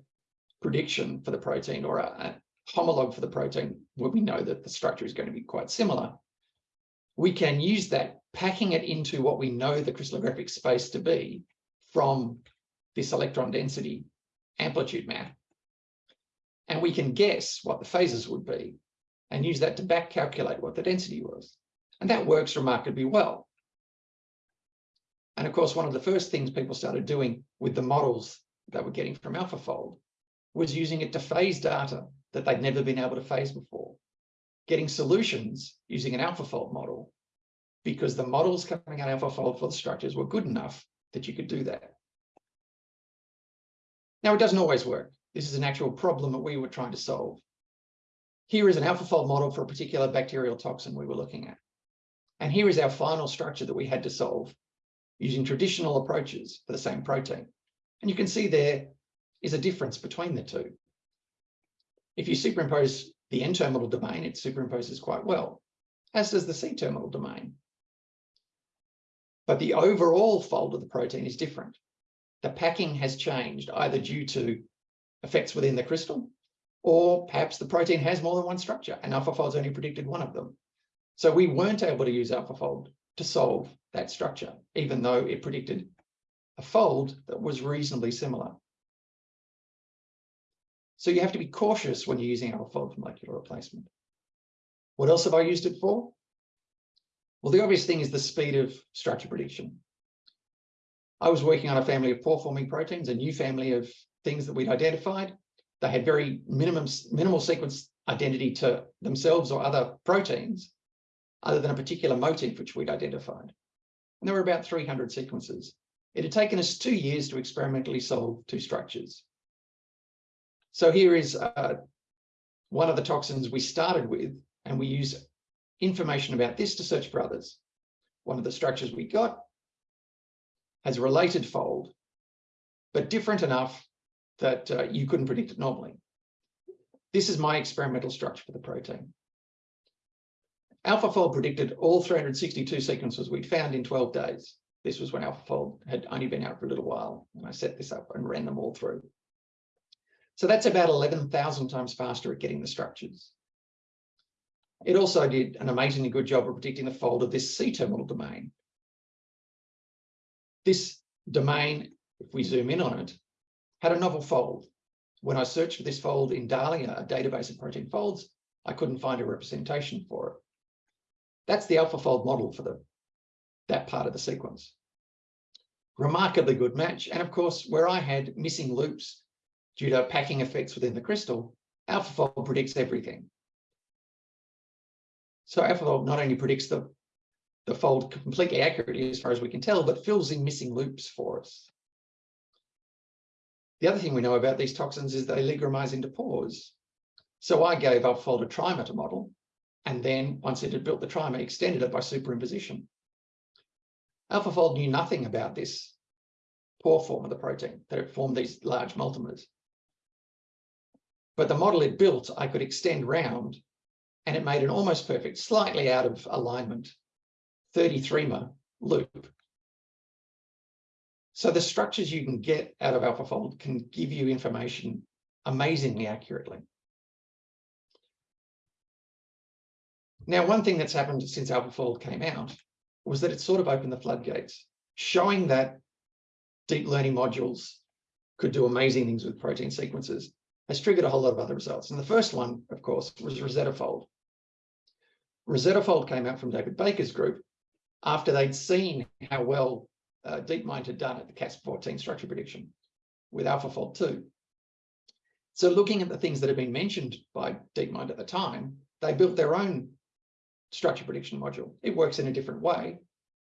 prediction for the protein or a, a homologue for the protein, where we know that the structure is going to be quite similar, we can use that, packing it into what we know the crystallographic space to be from this electron density amplitude map. And we can guess what the phases would be and use that to back calculate what the density was. And that works remarkably well. And of course, one of the first things people started doing with the models that we're getting from AlphaFold was using it to phase data that they'd never been able to phase before, getting solutions using an AlphaFold model because the models coming out of AlphaFold for the structures were good enough that you could do that. Now, it doesn't always work. This is an actual problem that we were trying to solve. Here is an AlphaFold model for a particular bacterial toxin we were looking at. And here is our final structure that we had to solve using traditional approaches for the same protein. And you can see there is a difference between the two. If you superimpose the N-terminal domain, it superimposes quite well, as does the C-terminal domain. But the overall fold of the protein is different. The packing has changed either due to effects within the crystal, or perhaps the protein has more than one structure and AlphaFold's only predicted one of them. So we weren't able to use AlphaFold to solve that structure, even though it predicted a fold that was reasonably similar. So you have to be cautious when you're using AlphaFold for molecular replacement. What else have I used it for? Well, the obvious thing is the speed of structure prediction. I was working on a family of pore-forming proteins, a new family of things that we'd identified. They had very minimum, minimal sequence identity to themselves or other proteins, other than a particular motif which we'd identified. And there were about 300 sequences. It had taken us two years to experimentally solve two structures. So here is uh, one of the toxins we started with, and we use information about this to search for others. One of the structures we got has a related fold, but different enough that uh, you couldn't predict it normally. This is my experimental structure for the protein. AlphaFold predicted all 362 sequences we'd found in 12 days. This was when AlphaFold had only been out for a little while, and I set this up and ran them all through. So that's about 11,000 times faster at getting the structures. It also did an amazingly good job of predicting the fold of this C-terminal domain. This domain, if we zoom in on it, had a novel fold. When I searched for this fold in Dali, a database of protein folds, I couldn't find a representation for it. That's the AlphaFold model for the, that part of the sequence. Remarkably good match. And of course, where I had missing loops due to packing effects within the crystal, AlphaFold predicts everything. So AlphaFold not only predicts the, the fold completely accurately as far as we can tell, but fills in missing loops for us. The other thing we know about these toxins is they oligomerize into pores. So I gave AlphaFold a trimer to model, and then once it had built the trimer, extended it by superimposition. AlphaFold knew nothing about this pore form of the protein, that it formed these large multimers. But the model it built, I could extend round, and it made an almost perfect, slightly out of alignment, 33-mer loop so the structures you can get out of AlphaFold can give you information amazingly accurately. Now, one thing that's happened since AlphaFold came out was that it sort of opened the floodgates, showing that deep learning modules could do amazing things with protein sequences has triggered a whole lot of other results. And the first one, of course, was RosettaFold. RosettaFold came out from David Baker's group after they'd seen how well uh, DeepMind had done at the CASP14 structure prediction with AlphaFold 2. So looking at the things that have been mentioned by DeepMind at the time, they built their own structure prediction module. It works in a different way,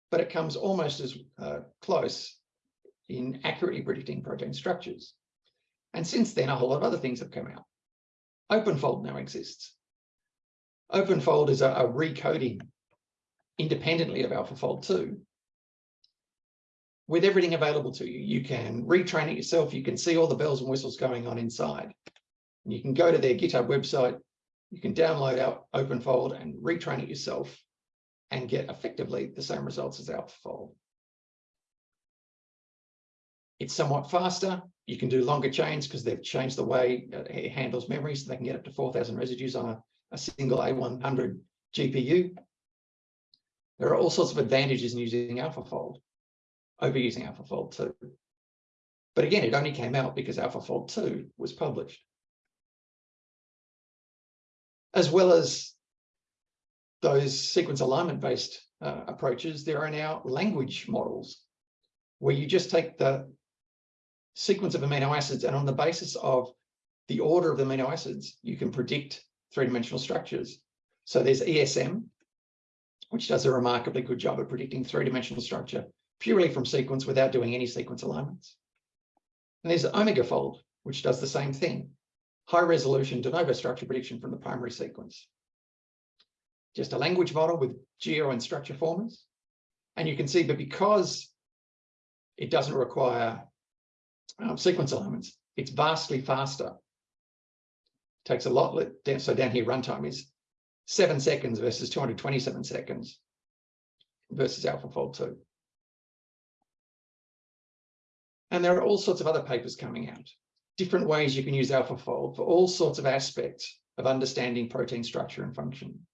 but it comes almost as uh, close in accurately predicting protein structures. And since then, a whole lot of other things have come out. OpenFold now exists. OpenFold is a, a recoding independently of AlphaFold 2 with everything available to you. You can retrain it yourself. You can see all the bells and whistles going on inside. And you can go to their GitHub website. You can download out OpenFold and retrain it yourself and get effectively the same results as AlphaFold. It's somewhat faster. You can do longer chains because they've changed the way it handles memory so they can get up to 4,000 residues on a, a single A100 GPU. There are all sorts of advantages in using AlphaFold over using AlphaFold 2. But again, it only came out because AlphaFold 2 was published. As well as those sequence alignment based uh, approaches, there are now language models where you just take the sequence of amino acids and on the basis of the order of the amino acids, you can predict three-dimensional structures. So there's ESM, which does a remarkably good job of predicting three-dimensional structure purely from sequence without doing any sequence alignments. And there's OmegaFold, which does the same thing. High resolution de novo structure prediction from the primary sequence. Just a language model with geo and structure formers. And you can see that because it doesn't require um, sequence alignments, it's vastly faster. It takes a lot, less so down here runtime is seven seconds versus 227 seconds versus AlphaFold 2. And there are all sorts of other papers coming out, different ways you can use AlphaFold for all sorts of aspects of understanding protein structure and function.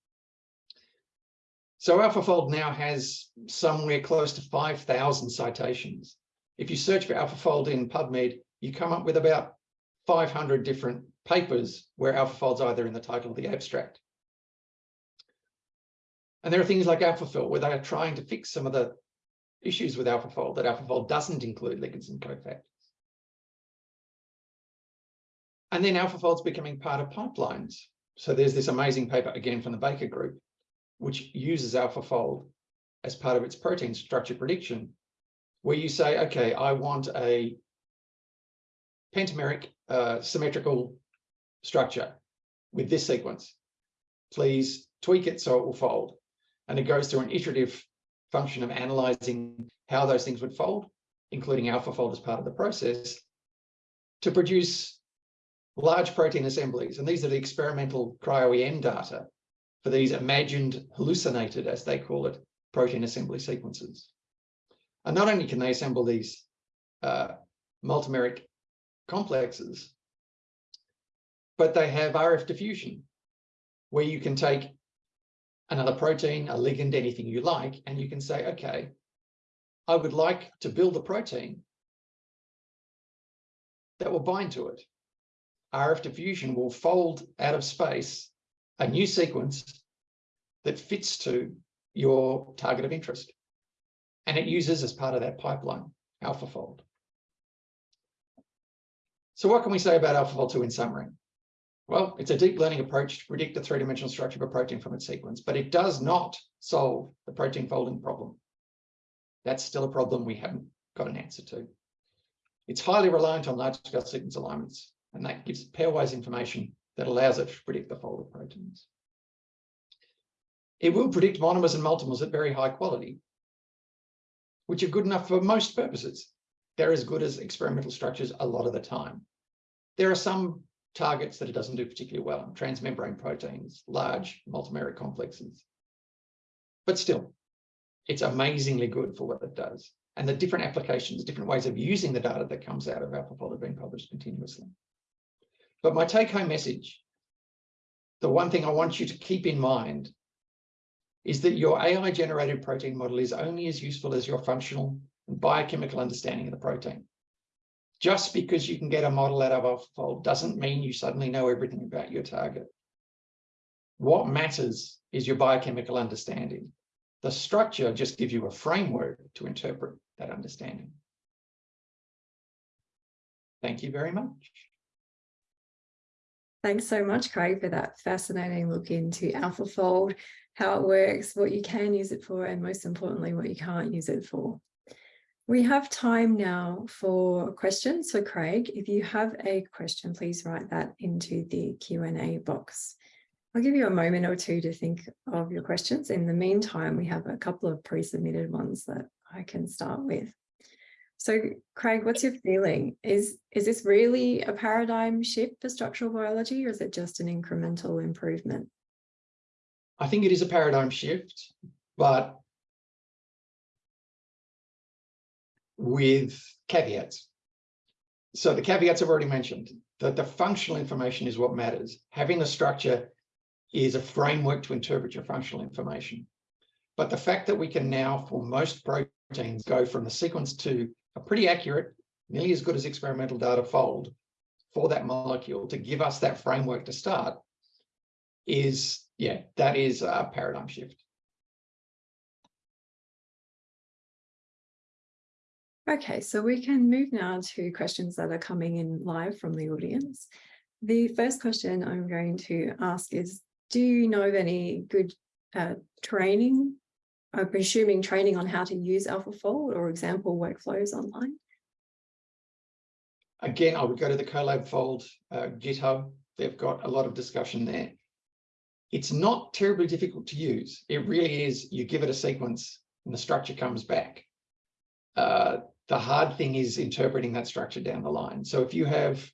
So AlphaFold now has somewhere close to 5,000 citations. If you search for AlphaFold in PubMed, you come up with about 500 different papers where AlphaFold's either in the title or the abstract. And there are things like AlphaFill where they are trying to fix some of the issues with AlphaFold that AlphaFold doesn't include ligands and cofactors. And then AlphaFold's becoming part of pipelines. So there's this amazing paper, again, from the Baker Group, which uses AlphaFold as part of its protein structure prediction, where you say, okay, I want a pentameric uh, symmetrical structure with this sequence. Please tweak it so it will fold. And it goes through an iterative function of analyzing how those things would fold, including AlphaFold as part of the process, to produce large protein assemblies. And these are the experimental cryo-EM data for these imagined hallucinated, as they call it, protein assembly sequences. And not only can they assemble these uh, multimeric complexes, but they have RF diffusion, where you can take another protein, a ligand, anything you like, and you can say, okay, I would like to build a protein that will bind to it. RF diffusion will fold out of space a new sequence that fits to your target of interest. And it uses as part of that pipeline, AlphaFold. So what can we say about AlphaFold 2 in summary? Well, it's a deep learning approach to predict the three-dimensional structure of a protein from its sequence, but it does not solve the protein folding problem. That's still a problem we haven't got an answer to. It's highly reliant on large-scale sequence alignments, and that gives pairwise information that allows it to predict the fold of proteins. It will predict monomers and multimers at very high quality, which are good enough for most purposes. They're as good as experimental structures a lot of the time. There are some targets that it doesn't do particularly well, transmembrane proteins, large multimeric complexes. But still, it's amazingly good for what it does. And the different applications, different ways of using the data that comes out of AlphaFold have been published continuously. But my take home message, the one thing I want you to keep in mind is that your AI generated protein model is only as useful as your functional and biochemical understanding of the protein. Just because you can get a model out of AlphaFold doesn't mean you suddenly know everything about your target. What matters is your biochemical understanding. The structure just gives you a framework to interpret that understanding. Thank you very much. Thanks so much, Craig, for that fascinating look into AlphaFold, how it works, what you can use it for, and most importantly, what you can't use it for. We have time now for questions. So Craig, if you have a question, please write that into the Q&A box. I'll give you a moment or two to think of your questions. In the meantime, we have a couple of pre-submitted ones that I can start with. So Craig, what's your feeling? Is, is this really a paradigm shift for structural biology or is it just an incremental improvement? I think it is a paradigm shift, but with caveats. So the caveats I've already mentioned, that the functional information is what matters. Having the structure is a framework to interpret your functional information. But the fact that we can now, for most proteins, go from the sequence to a pretty accurate, nearly as good as experimental data fold for that molecule to give us that framework to start is, yeah, that is a paradigm shift. Okay, so we can move now to questions that are coming in live from the audience. The first question I'm going to ask is, do you know of any good uh, training I'm presuming training on how to use AlphaFold or example workflows online? Again, I would go to the ColabFold uh, GitHub. They've got a lot of discussion there. It's not terribly difficult to use. It really is, you give it a sequence and the structure comes back. Uh, the hard thing is interpreting that structure down the line. So if you have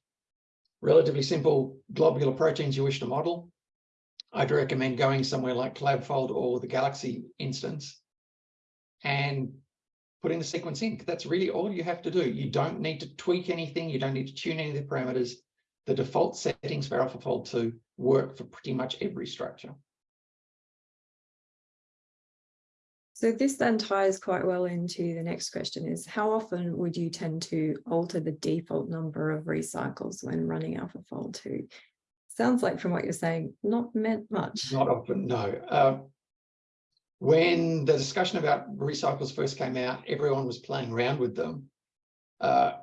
relatively simple globular proteins you wish to model, I'd recommend going somewhere like ColabFold or the Galaxy instance and putting the sequence in. That's really all you have to do. You don't need to tweak anything. You don't need to tune any of the parameters. The default settings for AlphaFold 2 work for pretty much every structure. So this then ties quite well into the next question is how often would you tend to alter the default number of recycles when running AlphaFold 2? Sounds like from what you're saying, not meant much. Not often, no. Uh, when the discussion about recycles first came out, everyone was playing around with them. Uh,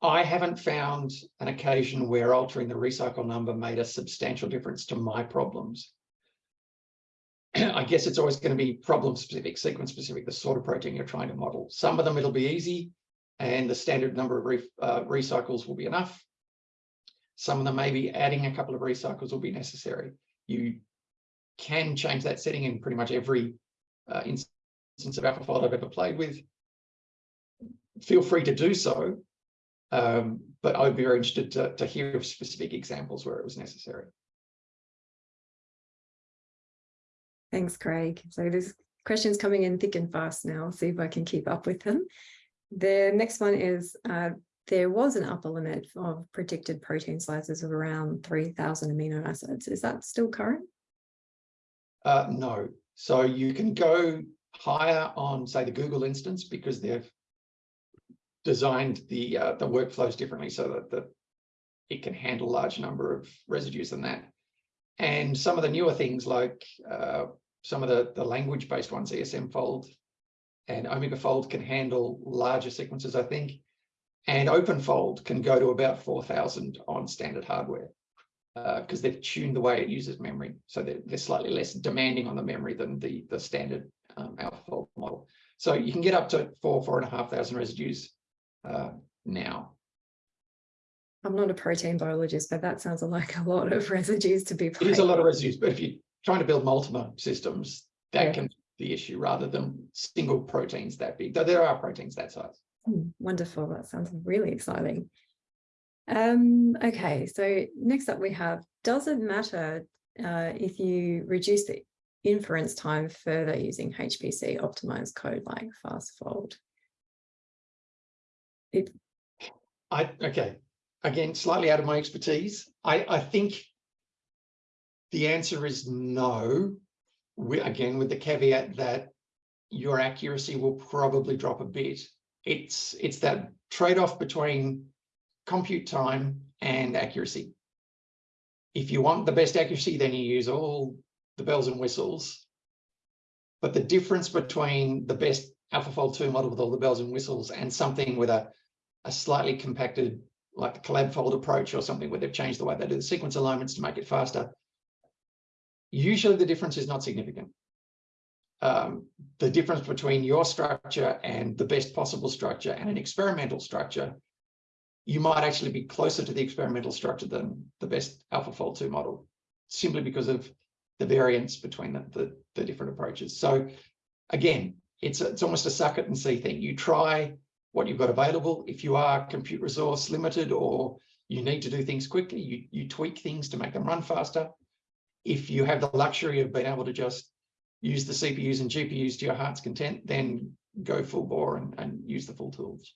I haven't found an occasion where altering the recycle number made a substantial difference to my problems. I guess it's always going to be problem specific, sequence specific, the sort of protein you're trying to model. Some of them it'll be easy and the standard number of re uh, recycles will be enough. Some of them maybe adding a couple of recycles will be necessary. You can change that setting in pretty much every uh, instance of AlphaFold I've ever played with. Feel free to do so, um, but I'd be very interested to, to hear of specific examples where it was necessary. Thanks, Craig. So there's questions coming in thick and fast now. See if I can keep up with them. The next one is, uh, there was an upper limit of predicted protein sizes of around 3,000 amino acids. Is that still current? Uh, no. So you can go higher on, say, the Google instance because they've designed the uh, the workflows differently so that the, it can handle large number of residues than that. And some of the newer things like uh, some of the, the language-based ones, ESMFold and OmegaFold can handle larger sequences, I think. And OpenFold can go to about 4,000 on standard hardware because uh, they've tuned the way it uses memory. So they're, they're, slightly less demanding on the memory than the, the standard um, AlphaFold model. So you can get up to four, four and a half thousand residues uh, now. I'm not a protein biologist, but that sounds like a lot of residues to be. It is a lot of residues, but if you're trying to build multiple systems, that yeah. can be the issue rather than single proteins that big, though there are proteins that size. Hmm, wonderful. That sounds really exciting. Um, okay, so next up we have, does it matter uh, if you reduce the inference time further using HPC optimized code like FastFold? It... I, okay, again, slightly out of my expertise. I, I think the answer is no, we, again, with the caveat that your accuracy will probably drop a bit it's it's that trade-off between compute time and accuracy. If you want the best accuracy, then you use all the bells and whistles. But the difference between the best AlphaFold 2 model with all the bells and whistles and something with a, a slightly compacted, like the ColabFold approach or something where they've changed the way they do the sequence alignments to make it faster, usually the difference is not significant. Um, the difference between your structure and the best possible structure and an experimental structure, you might actually be closer to the experimental structure than the best AlphaFold 2 model, simply because of the variance between the, the, the different approaches. So again, it's, it's almost a suck it and see thing. You try what you've got available. If you are compute resource limited or you need to do things quickly, you, you tweak things to make them run faster. If you have the luxury of being able to just use the CPUs and GPUs to your heart's content, then go full bore and, and use the full tools.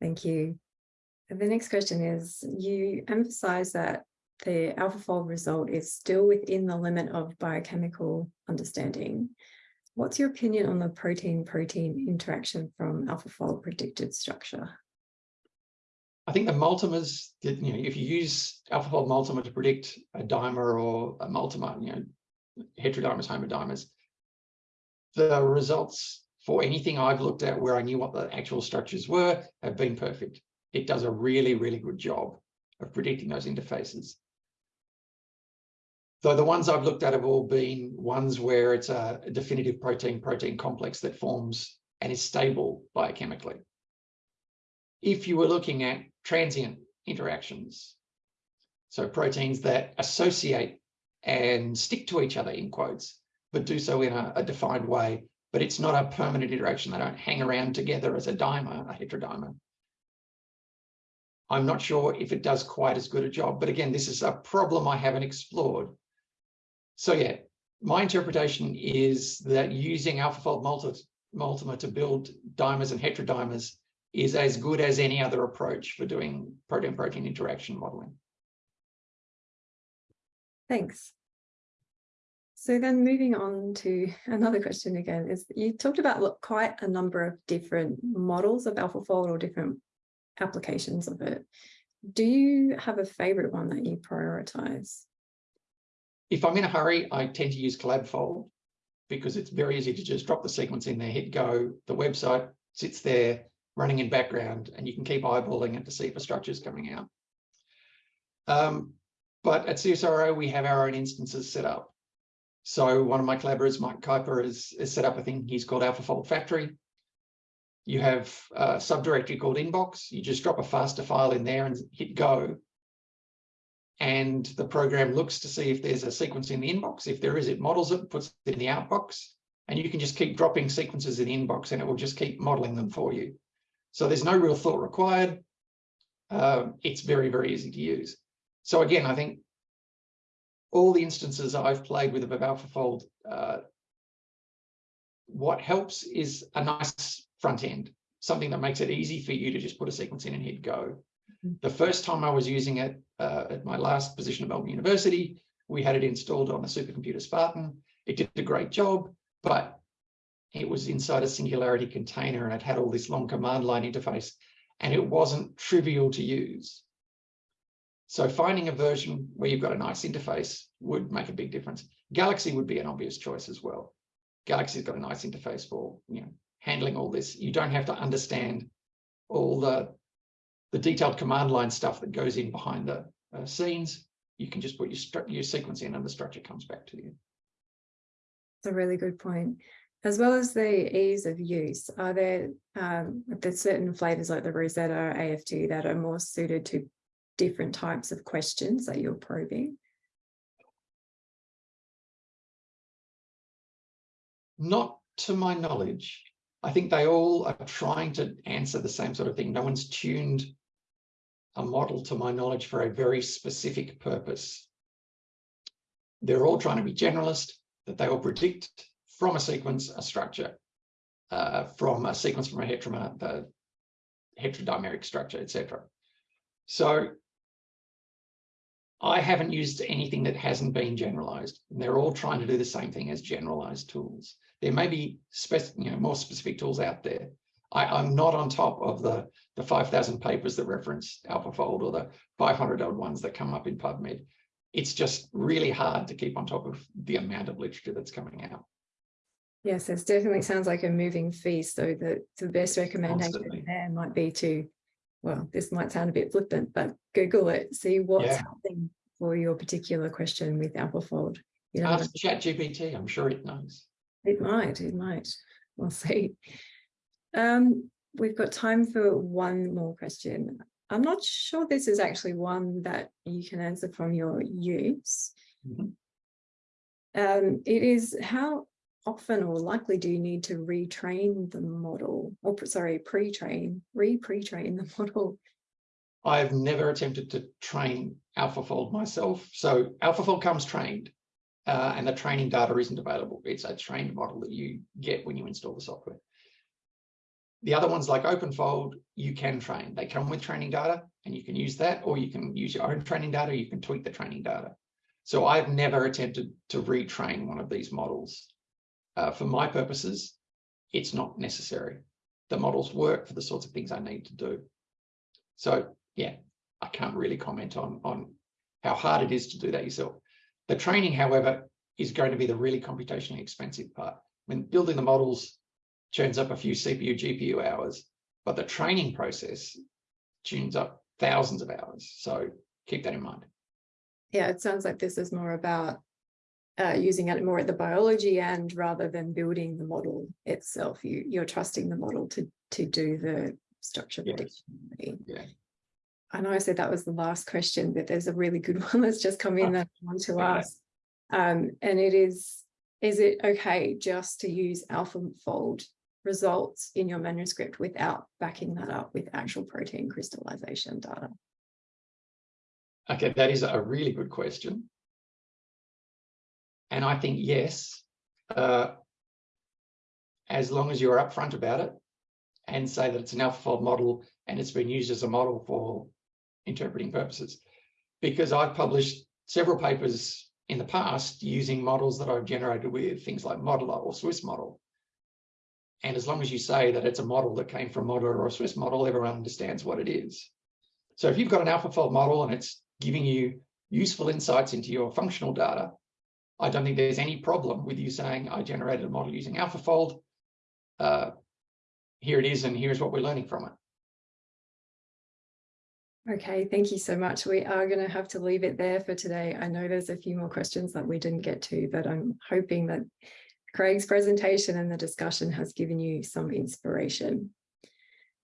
Thank you. And the next question is, you emphasize that the AlphaFold result is still within the limit of biochemical understanding. What's your opinion on the protein-protein interaction from AlphaFold predicted structure? I think the multimers, you know, if you use AlphaFold multimer to predict a dimer or a multimer, you know, heterodimers, homodimers, the results for anything I've looked at where I knew what the actual structures were have been perfect. It does a really, really good job of predicting those interfaces. Though the ones I've looked at have all been ones where it's a definitive protein-protein complex that forms and is stable biochemically. If you were looking at transient interactions, so proteins that associate and stick to each other in quotes, but do so in a, a defined way, but it's not a permanent interaction. They don't hang around together as a dimer, a heterodimer. I'm not sure if it does quite as good a job, but again, this is a problem I haven't explored so yeah, my interpretation is that using AlphaFold multi multimer to build dimers and heterodimers is as good as any other approach for doing protein-protein interaction modeling. Thanks. So then moving on to another question again is you talked about look, quite a number of different models of AlphaFold or different applications of it. Do you have a favorite one that you prioritize? If I'm in a hurry, I tend to use ColabFold because it's very easy to just drop the sequence in there, hit go, the website sits there running in background and you can keep eyeballing it to see if a structure is coming out. Um, but at CSIRO, we have our own instances set up. So one of my collaborators, Mike Kuiper, has, has set up a thing he's called AlphaFold Factory. You have a subdirectory called inbox. You just drop a FASTA file in there and hit go and the program looks to see if there's a sequence in the inbox. If there is, it models it, puts it in the outbox, and you can just keep dropping sequences in the inbox and it will just keep modeling them for you. So there's no real thought required. Uh, it's very, very easy to use. So again, I think all the instances I've played with of AlphaFold, uh, what helps is a nice front end, something that makes it easy for you to just put a sequence in and hit go. The first time I was using it uh, at my last position at Melbourne University, we had it installed on a supercomputer Spartan. It did a great job, but it was inside a Singularity container and it had all this long command line interface and it wasn't trivial to use. So finding a version where you've got a nice interface would make a big difference. Galaxy would be an obvious choice as well. Galaxy's got a nice interface for you know handling all this. You don't have to understand all the the detailed command line stuff that goes in behind the uh, scenes, you can just put your, your sequence in and the structure comes back to you. That's a really good point. As well as the ease of use, are there um, there's certain flavors like the Rosetta AF2 that are more suited to different types of questions that you're probing? Not to my knowledge. I think they all are trying to answer the same sort of thing. No one's tuned a model, to my knowledge, for a very specific purpose. They're all trying to be generalist, that they will predict from a sequence a structure, uh, from a sequence from a heteromer, the heterodimeric structure, etc. So I haven't used anything that hasn't been generalized. And they're all trying to do the same thing as generalized tools. There may be you know, more specific tools out there, I, am not on top of the, the 5,000 papers that reference AlphaFold or the 500 odd ones that come up in PubMed. It's just really hard to keep on top of the amount of literature that's coming out. Yes, it definitely sounds like a moving feast, so the, the best recommendation Constantly. there might be to, well, this might sound a bit flippant, but Google it, see what's Yeah. happening for your particular question with AlphaFold. You know, Ask ChatGPT, I'm sure it knows. it might, it might, we'll see. Um, we've got time for one more question. I'm not sure this is actually one that you can answer from your use. Mhm. Um, it is how often or likely do you need to retrain the model or sorry, pre-train, re-pre-train the model? I've never attempted to train AlphaFold myself. So AlphaFold comes trained uh, and the training data isn't available. It's a trained model that you get when you install the software. The other ones like OpenFold, you can train. They come with training data and you can use that or you can use your own training data. You can tweak the training data. So I've never attempted to retrain one of these models. Uh, for my purposes, it's not necessary. The models work for the sorts of things I need to do. So yeah, I can't really comment on, on how hard it is to do that yourself. The training, however, is going to be the really computationally expensive part. When building the models churns up a few CPU, GPU hours, but the training process tunes up thousands of hours. So keep that in mind. Yeah, it sounds like this is more about uh, using it more at the biology end rather than building the model itself. You, you're trusting the model to, to do the structure Yes. prediction. Yeah. I know I said that was the last question, but there's a really good one that's just come in that I want to ask. Um, and it is, is it okay just to use AlphaFold results in your manuscript without backing that up with actual protein crystallization data? Okay, that is a really good question. And I think yes, uh, as long as you're upfront about it and say that it's an AlphaFold model and it's been used as a model for interpreting purposes. Because I've published several papers in the past using models that I've generated with things like Modeler or Swiss model. And as long as you say that it's a model that came from Modeler or a Swiss model, everyone understands what it is. So if you've got an AlphaFold model and it's giving you useful insights into your functional data, I don't think there's any problem with you saying, I generated a model using AlphaFold. Uh, here it is, and here's what we're learning from it. Okay, thank you so much. We are going to have to leave it there for today. I know there's a few more questions that we didn't get to, but I'm hoping that Craig's presentation and the discussion has given you some inspiration.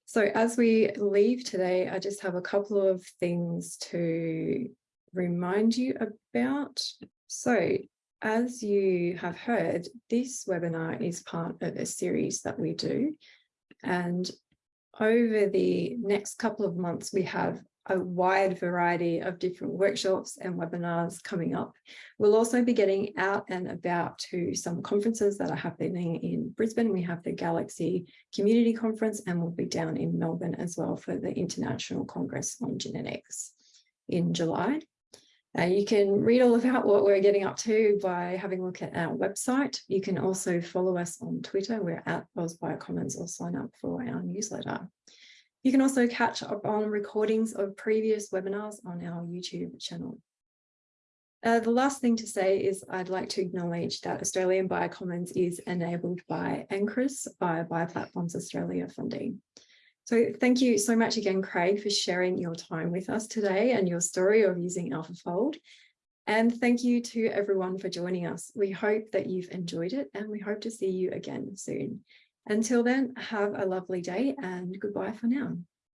So as we leave today, I just have a couple of things to remind you about. So as you have heard, this webinar is part of a series that we do. And over the next couple of months, we have a wide variety of different workshops and webinars coming up. We'll also be getting out and about to some conferences that are happening in Brisbane. We have the Galaxy Community Conference and we'll be down in Melbourne as well for the International Congress on Genetics in July. Uh, you can read all about what we're getting up to by having a look at our website. You can also follow us on Twitter. We're at AusBiocommons or sign up for our newsletter. You can also catch up on recordings of previous webinars on our YouTube channel. Uh, the last thing to say is I'd like to acknowledge that Australian Biocommons is enabled by NCRIS via Bioplatforms Australia funding. So thank you so much again, Craig, for sharing your time with us today and your story of using AlphaFold. And thank you to everyone for joining us. We hope that you've enjoyed it and we hope to see you again soon. Until then, have a lovely day and goodbye for now.